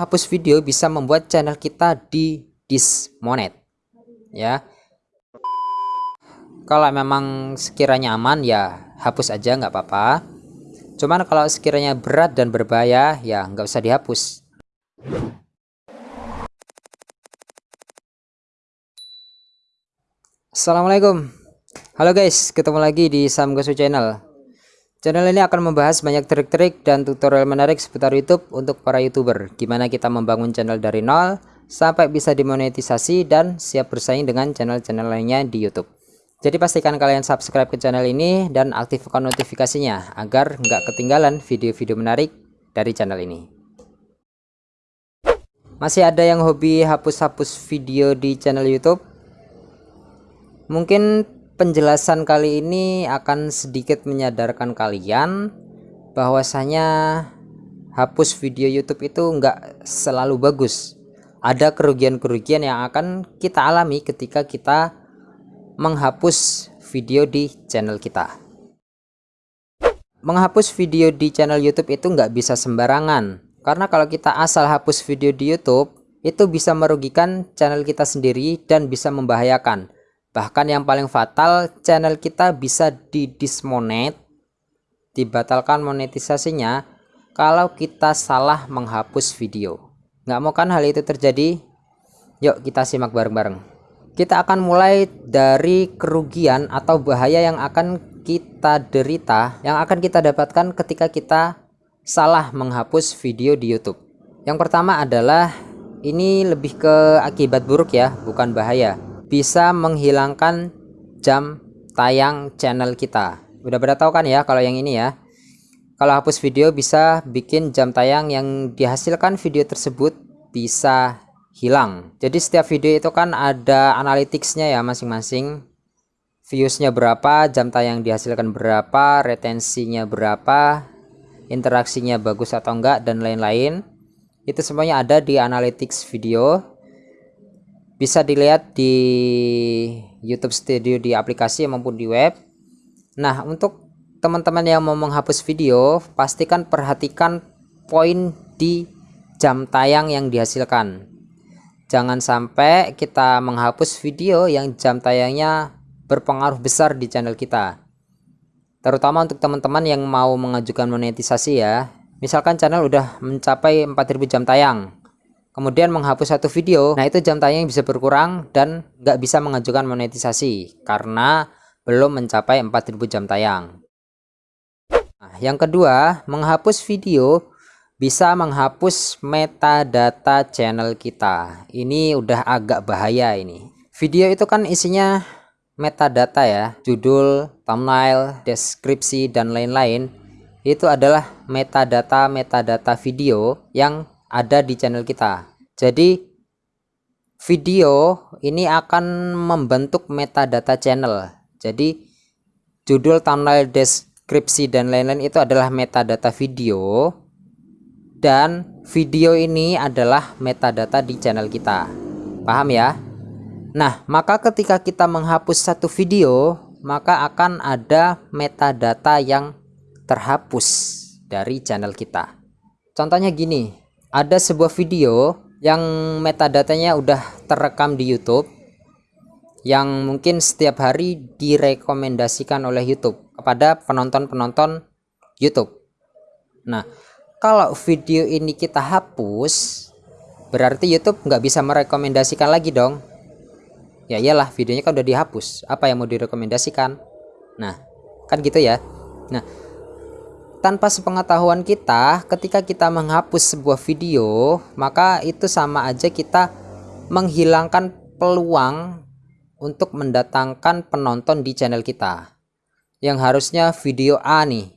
menghapus video bisa membuat channel kita di dismonet ya. Kalau memang sekiranya aman ya hapus aja nggak apa-apa. Cuman kalau sekiranya berat dan berbahaya ya nggak usah dihapus. Assalamualaikum. Halo guys ketemu lagi di Samgosu channel channel ini akan membahas banyak trik-trik dan tutorial menarik seputar YouTube untuk para youtuber gimana kita membangun channel dari nol sampai bisa dimonetisasi dan siap bersaing dengan channel-channel lainnya di YouTube jadi pastikan kalian subscribe ke channel ini dan aktifkan notifikasinya agar nggak ketinggalan video-video menarik dari channel ini. Masih ada yang hobi hapus-hapus video di channel YouTube? Mungkin penjelasan kali ini akan sedikit menyadarkan kalian bahwasanya hapus video YouTube itu nggak selalu bagus. Ada kerugian-kerugian yang akan kita alami ketika kita menghapus video di channel kita menghapus video di channel YouTube itu nggak bisa sembarangan karena kalau kita asal hapus video di YouTube itu bisa merugikan channel kita sendiri dan bisa membahayakan bahkan yang paling fatal channel kita bisa di dismonet dibatalkan monetisasinya kalau kita salah menghapus video. Nggak mau kan hal itu terjadi? Yuk kita simak bareng-bareng. Kita akan mulai dari kerugian atau bahaya yang akan kita derita yang akan kita dapatkan ketika kita salah menghapus video di YouTube. Yang pertama adalah ini lebih ke akibat buruk ya bukan bahaya bisa menghilangkan jam tayang channel kita. Udah pada tahu kan ya kalau yang ini ya? Kalau hapus video bisa bikin jam tayang yang dihasilkan video tersebut bisa hilang. Jadi setiap video itu kan ada analyticsnya ya masing-masing. Viewsnya berapa jam tayang dihasilkan berapa retensinya berapa interaksinya bagus atau enggak dan lain-lain. Itu semuanya ada di analytics video bisa dilihat di YouTube Studio di aplikasi maupun di web. Nah untuk teman-teman yang mau menghapus video pastikan perhatikan poin di jam tayang yang dihasilkan. Jangan sampai kita menghapus video yang jam tayangnya berpengaruh besar di channel kita. Terutama untuk teman-teman yang mau mengajukan monetisasi ya. Misalkan channel udah mencapai 4000 jam tayang kemudian menghapus satu video. Nah itu jam tayang bisa berkurang dan nggak bisa mengajukan monetisasi karena belum mencapai 4000 jam tayang. Nah, yang kedua menghapus video bisa menghapus metadata channel kita. Ini udah agak bahaya ini. Video itu kan isinya metadata ya judul thumbnail deskripsi dan lain-lain. Itu adalah metadata metadata video yang ada di channel kita. Jadi video ini akan membentuk metadata channel. Jadi judul thumbnail deskripsi dan lain-lain itu adalah metadata video. Dan video ini adalah metadata di channel kita. Paham ya? Nah maka ketika kita menghapus satu video maka akan ada metadata yang terhapus dari channel kita. Contohnya gini ada sebuah video yang metadatanya udah terekam di YouTube yang mungkin setiap hari direkomendasikan oleh YouTube kepada penonton-penonton YouTube. Nah kalau video ini kita hapus berarti YouTube nggak bisa merekomendasikan lagi dong. Ya iyalah videonya kan udah dihapus. Apa yang mau direkomendasikan? Nah kan gitu ya. Nah tanpa sepengetahuan kita ketika kita menghapus sebuah video maka itu sama aja kita menghilangkan peluang untuk mendatangkan penonton di channel kita. Yang harusnya video A nih.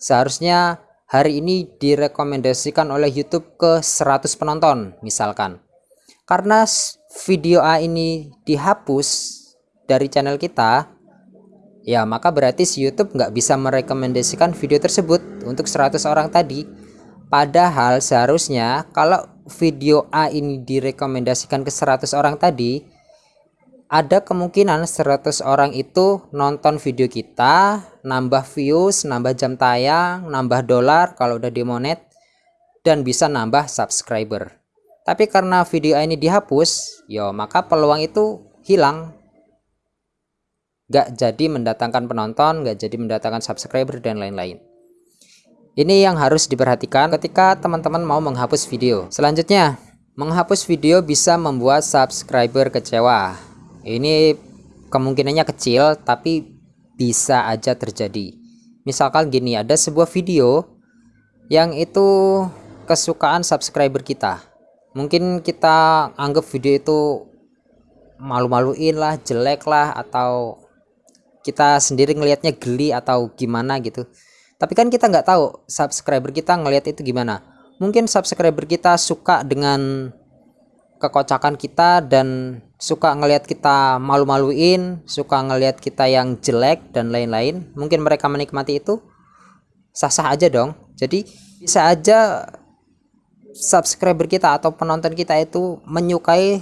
Seharusnya hari ini direkomendasikan oleh YouTube ke 100 penonton misalkan. Karena video A ini dihapus dari channel kita ya maka berarti si YouTube nggak bisa merekomendasikan video tersebut untuk 100 orang tadi padahal seharusnya kalau video A ini direkomendasikan ke 100 orang tadi ada kemungkinan 100 orang itu nonton video kita nambah views nambah jam tayang nambah dolar kalau udah dimonet dan bisa nambah subscriber. Tapi karena video ini dihapus, yo maka peluang itu hilang. Gak jadi mendatangkan penonton, gak jadi mendatangkan subscriber dan lain-lain. Ini yang harus diperhatikan ketika teman-teman mau menghapus video. Selanjutnya, menghapus video bisa membuat subscriber kecewa. Ini kemungkinannya kecil tapi bisa aja terjadi. Misalkan gini, ada sebuah video yang itu kesukaan subscriber kita. Mungkin kita anggap video itu malu-maluin lah, jelek lah atau kita sendiri ngelihatnya geli atau gimana gitu. Tapi kan kita nggak tahu subscriber kita ngelihat itu gimana. Mungkin subscriber kita suka dengan kekocakan kita dan suka ngelihat kita malu-maluin suka ngelihat kita yang jelek dan lain-lain. Mungkin mereka menikmati itu. Sah-sah aja dong. Jadi bisa aja subscriber kita atau penonton kita itu menyukai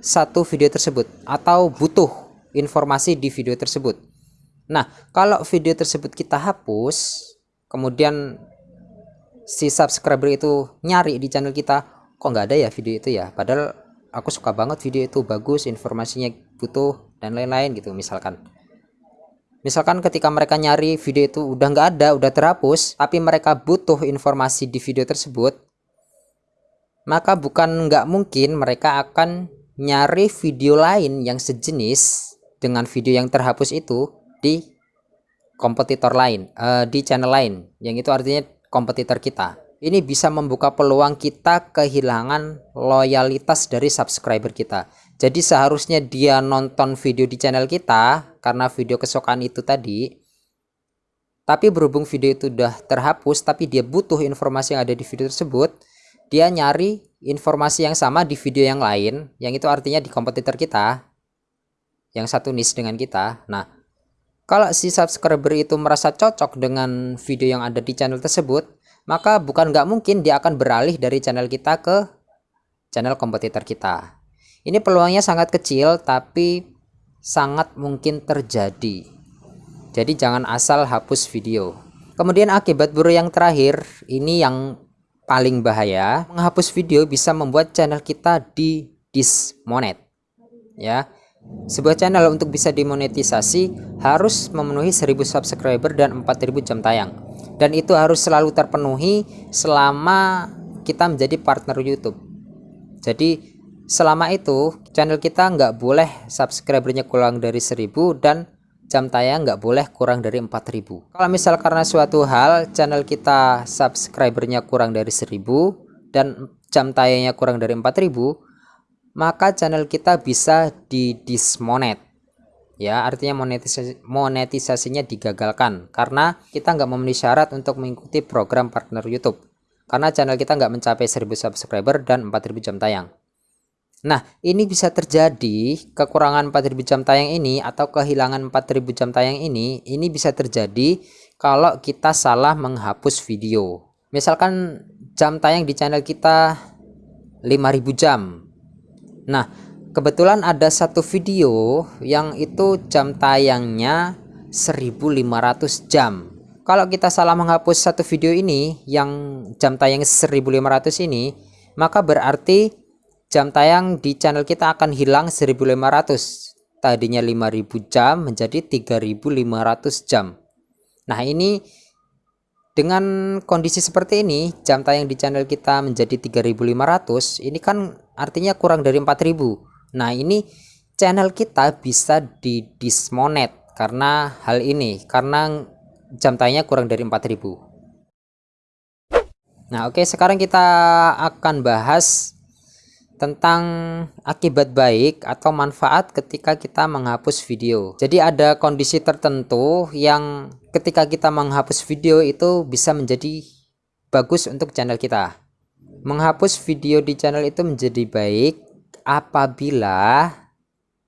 satu video tersebut atau butuh informasi di video tersebut nah kalau video tersebut kita hapus kemudian si subscriber itu nyari di channel kita kok nggak ada ya video itu ya? Padahal aku suka banget video itu bagus informasinya butuh dan lain-lain gitu misalkan. Misalkan ketika mereka nyari video itu udah nggak ada udah terhapus tapi mereka butuh informasi di video tersebut maka bukan nggak mungkin mereka akan nyari video lain yang sejenis dengan video yang terhapus itu di kompetitor lain uh, di channel lain yang itu artinya kompetitor kita. Ini bisa membuka peluang kita kehilangan loyalitas dari subscriber kita. Jadi seharusnya dia nonton video di channel kita karena video kesukaan itu tadi tapi berhubung video itu udah terhapus tapi dia butuh informasi yang ada di video tersebut dia nyari informasi yang sama di video yang lain yang itu artinya di kompetitor kita yang satu niche dengan kita. Nah kalau si subscriber itu merasa cocok dengan video yang ada di channel tersebut, maka bukan nggak mungkin dia akan beralih dari channel kita ke channel kompetitor kita. Ini peluangnya sangat kecil tapi sangat mungkin terjadi. Jadi jangan asal hapus video. Kemudian akibat buruk yang terakhir, ini yang paling bahaya. Menghapus video bisa membuat channel kita di dismonet. Ya, sebuah channel untuk bisa dimonetisasi harus memenuhi 1000 subscriber dan 4000 jam tayang. Dan itu harus selalu terpenuhi selama kita menjadi partner YouTube. Jadi selama itu channel kita nggak boleh subscribernya kurang dari 1000 dan jam tayang nggak boleh kurang dari 4000 kalau misal karena suatu hal channel kita subscribernya kurang dari 1000 dan jam tayangnya kurang dari 4000 maka channel kita bisa di dismonet ya artinya monetisasi monetisasinya digagalkan. Karena kita nggak memenuhi syarat untuk mengikuti program partner YouTube. Karena channel kita nggak mencapai 1000 subscriber dan 4000 jam tayang. Nah, ini bisa terjadi kekurangan 4000 jam tayang ini atau kehilangan 4000 jam tayang ini, ini bisa terjadi kalau kita salah menghapus video. Misalkan jam tayang di channel kita 5000 jam, Nah, kebetulan ada satu video yang itu jam tayangnya 1500 jam. Kalau kita salah menghapus satu video ini yang jam tayang 1500 ini, maka berarti jam tayang di channel kita akan hilang 1500. Tadinya 5000 jam menjadi 3500 jam. Nah, ini dengan kondisi seperti ini, jam tayang di channel kita menjadi 3500, ini kan artinya kurang dari 4000. Nah, ini channel kita bisa di dismonet karena hal ini, karena jam tayangnya kurang dari 4000. Nah, oke, sekarang kita akan bahas tentang akibat baik atau manfaat ketika kita menghapus video. Jadi ada kondisi tertentu yang ketika kita menghapus video itu bisa menjadi bagus untuk channel kita. Menghapus video di channel itu menjadi baik apabila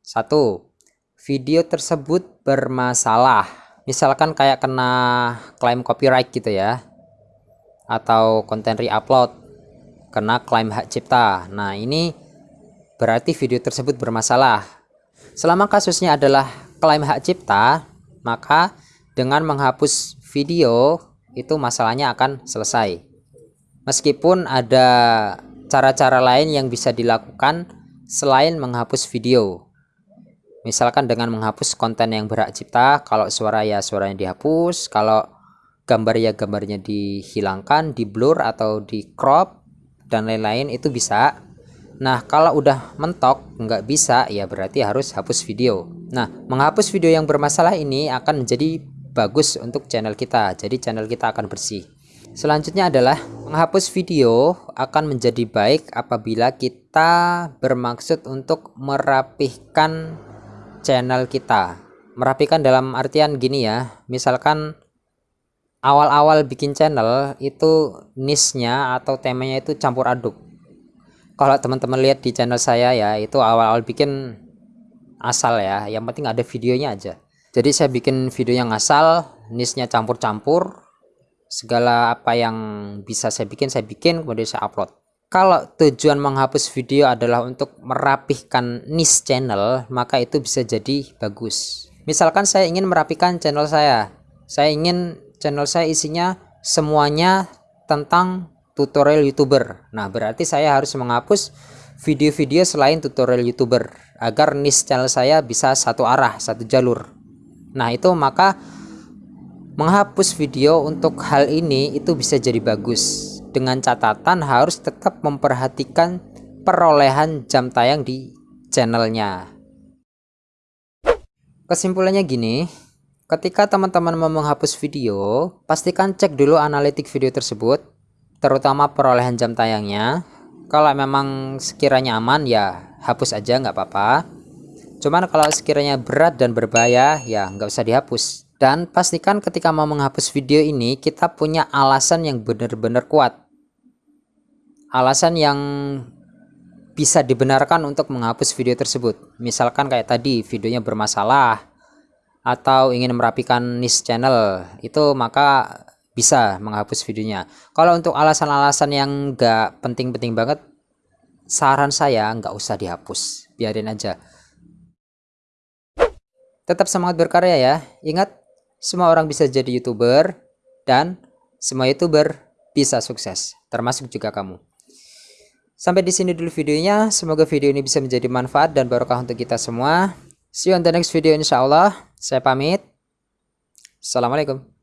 satu video tersebut bermasalah. Misalkan kayak kena klaim copyright gitu ya. Atau konten re-upload kena klaim hak cipta. Nah, ini berarti video tersebut bermasalah. Selama kasusnya adalah klaim hak cipta, maka dengan menghapus video itu masalahnya akan selesai. Meskipun ada cara-cara lain yang bisa dilakukan selain menghapus video. Misalkan dengan menghapus konten yang berhak cipta, kalau suara ya suaranya dihapus, kalau gambar ya gambarnya dihilangkan, di blur atau di crop dan lain-lain itu bisa. Nah, kalau udah mentok nggak bisa ya berarti harus hapus video. Nah, menghapus video yang bermasalah ini akan menjadi bagus untuk channel kita. Jadi channel kita akan bersih. Selanjutnya adalah menghapus video akan menjadi baik apabila kita bermaksud untuk merapihkan channel kita. Merapikan dalam artian gini ya, misalkan awal-awal bikin channel itu niche-nya atau temanya itu campur aduk. Kalau teman-teman lihat di channel saya ya, itu awal-awal bikin asal ya, yang penting ada videonya aja. Jadi saya bikin video yang asal, niche-nya campur-campur, segala apa yang bisa saya bikin saya bikin kemudian saya upload. Kalau tujuan menghapus video adalah untuk merapihkan niche channel maka itu bisa jadi bagus. Misalkan saya ingin merapikan channel saya. Saya ingin channel saya isinya semuanya tentang tutorial youtuber. Nah berarti saya harus menghapus video-video selain tutorial youtuber agar niche channel saya bisa satu arah satu jalur. Nah itu maka Menghapus video untuk hal ini itu bisa jadi bagus. Dengan catatan harus tetap memperhatikan perolehan jam tayang di channelnya. Kesimpulannya gini, ketika teman-teman mau menghapus video, pastikan cek dulu analitik video tersebut, terutama perolehan jam tayangnya. Kalau memang sekiranya aman ya hapus aja nggak apa-apa. Cuman kalau sekiranya berat dan berbahaya ya nggak usah dihapus. Dan pastikan ketika mau menghapus video ini kita punya alasan yang benar-benar kuat. Alasan yang bisa dibenarkan untuk menghapus video tersebut. Misalkan kayak tadi videonya bermasalah atau ingin merapikan niche channel itu maka bisa menghapus videonya. Kalau untuk alasan-alasan yang nggak penting-penting banget saran saya nggak usah dihapus. Biarin aja. Tetap semangat berkarya ya. Ingat semua orang bisa jadi youtuber dan semua youtuber bisa sukses termasuk juga kamu. Sampai di sini dulu videonya. Semoga video ini bisa menjadi manfaat dan barokah untuk kita semua. See you on the next video insyaallah saya pamit. Assalamualaikum